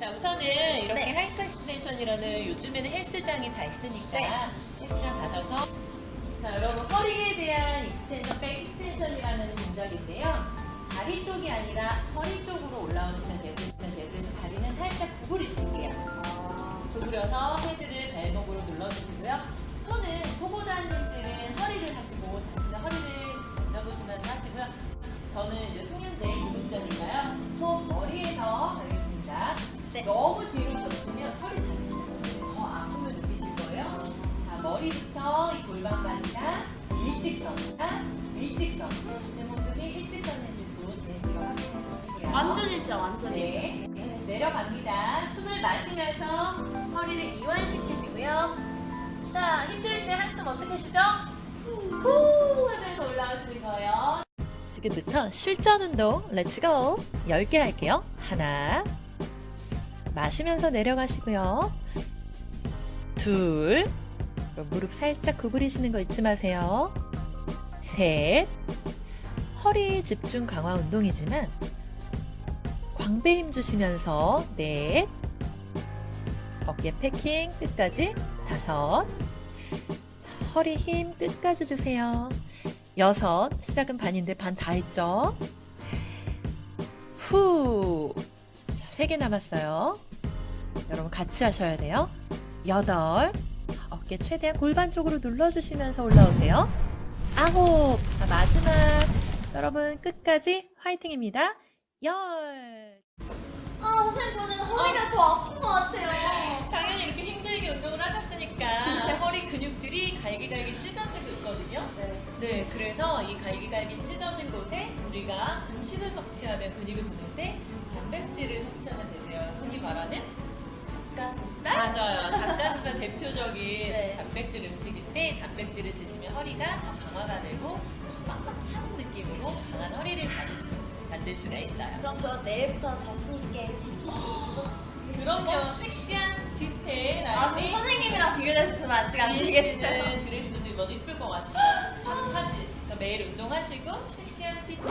자 우선은 이렇게 네. hyper extension이라는 요즘에는 헬스장이 다 있으니까 네. 헬스장 가셔서 자 여러분 허리에 대한 extension, back extension이라는 동작인데요. 다리 쪽이 아니라 허리 쪽으로 올라오시면 되고 그래서 다리는 살짝 구부리실게요. 구부려서 헤드를 머리부터 이 골반까지가 일직선, 일직선. 제 모습이 일직선인지도 제시가 확인해 보시고요. 완전 일자 완전 일자. 네, 네, 내려갑니다. 숨을 마시면서 허리를 이완시키시고요. 자, 힘들 때 한숨 어떻게 쉬죠? 후 하면서 올라오시는 거예요. 지금부터 실전 운동 let's go 10개 할게요. 하나 마시면서 내려가시고요. 둘 무릎 살짝 구부리시는 거 잊지 마세요. 셋. 허리 집중 강화 운동이지만 광배 힘 주시면서 넷. 어깨 패킹 끝까지 다섯. 자, 허리 힘 끝까지 주세요. 여섯. 시작은 반인데 반 다 했죠? 후세 개 남았어요. 여러분 같이 하셔야 돼요. 여덟 자, 어깨 최대한 골반 쪽으로 눌러주시면서 올라오세요 아홉 자 마지막 여러분 끝까지 화이팅입니다 열 아 선생님 저는 허리가 더 아픈 것 같아요. 당연히 이렇게 힘들게 운동을 하셨으니까 허리 근육들이 갈기갈기 찢어지고 있거든요. 네. 네, 그래서 이 갈기갈기 찢어진 곳에 우리가 음식을 섭취하면 근육을 부는데 단백질을 섭취하면 되세요. 흔히 말하는? 닭가슴살 대표적인 네. 단백질 음식인데 단백질을 드시면 허리가 더 강화가 되고 빡빡 차는 느낌으로 강한 허리를 만들- 수가 있어요. 그럼 저 내일부터 자신 있게 비키니 입고 그럼요, 섹시한 뒤태 아 그럼 선생님이랑 비교해서 아직 안 되겠어요. 드레스도 입어도 이쁠 것 같아요. 하지. 그러니까 매일 운동하시고 섹시한 뒤태